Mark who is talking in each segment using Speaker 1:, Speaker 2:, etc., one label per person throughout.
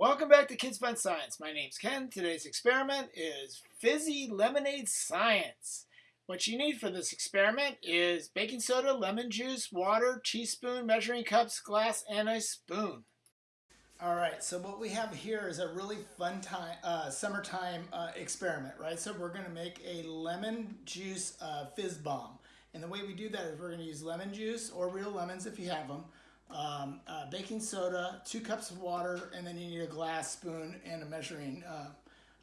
Speaker 1: Welcome back to Kids Fun Science. My name's Ken. Today's experiment is Fizzy Lemonade Science. What you need for this experiment is baking soda, lemon juice, water, teaspoon, measuring cups, glass, and a spoon. All right, so what we have here is a really fun time, uh, summertime uh, experiment, right? So we're gonna make a lemon juice uh, fizz bomb. And the way we do that is we're gonna use lemon juice or real lemons if you have them, um, uh, baking soda, two cups of water, and then you need a glass spoon and a measuring uh,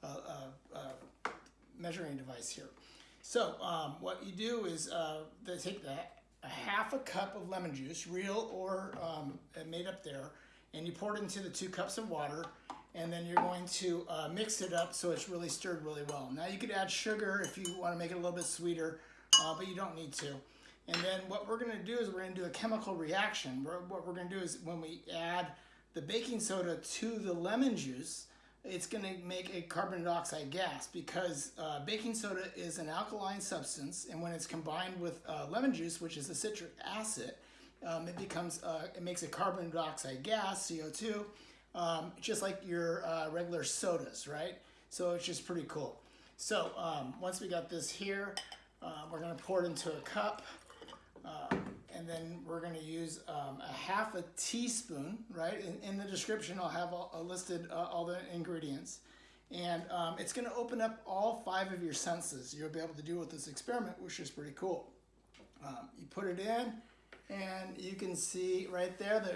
Speaker 1: uh, uh, uh measuring device here. So um, what you do is uh, they take that a half a cup of lemon juice, real or um, made up there, and you pour it into the two cups of water, and then you're going to mix it up so it's really stirred really well. Now you could add sugar if you want to make it a little bit sweeter, but you don't need to. And then what we're gonna do is we're gonna do a chemical reaction. What we're gonna do is when we add the baking soda to the lemon juice, it's gonna make a carbon dioxide gas because uh, baking soda is an alkaline substance and when it's combined with uh, lemon juice, which is a citric acid, um, it becomes, uh, it makes a carbon dioxide gas, CO2, um, just like your uh, regular sodas, right? So it's just pretty cool. So um, once we got this here, uh, we're gonna pour it into a cup. Um, and then we're going to use um, a half a teaspoon, right? In, in the description, I'll have all, uh, listed uh, all the ingredients. And um, it's going to open up all five of your senses you'll be able to do with this experiment, which is pretty cool. Um, you put it in, and you can see right there the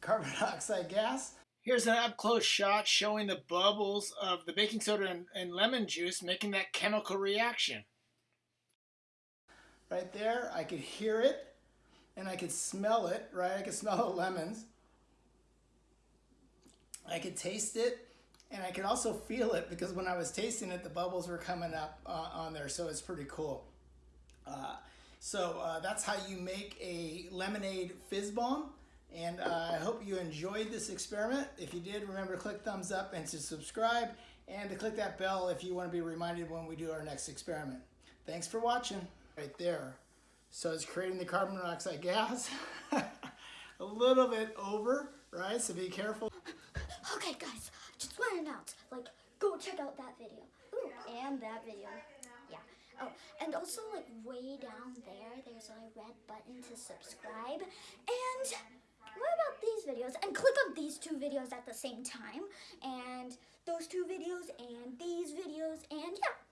Speaker 1: carbon dioxide gas. Here's an up-close shot showing the bubbles of the baking soda and, and lemon juice making that chemical reaction right there. I could hear it and I could smell it, right? I could smell the lemons. I could taste it and I could also feel it because when I was tasting it, the bubbles were coming up uh, on there. So it's pretty cool. Uh, so uh, that's how you make a lemonade fizz bomb. And uh, I hope you enjoyed this experiment. If you did, remember to click thumbs up and to subscribe and to click that bell if you want to be reminded when we do our next experiment. Thanks for watching right there. So it's creating the carbon dioxide gas a little bit over, right? So be careful.
Speaker 2: Okay, guys, just want to announce, like, go check out that video. Ooh, and that video. Yeah. Oh, and also, like, way down there, there's a red button to subscribe. And what about these videos? And click on these two videos at the same time. And those two videos and these videos and yeah.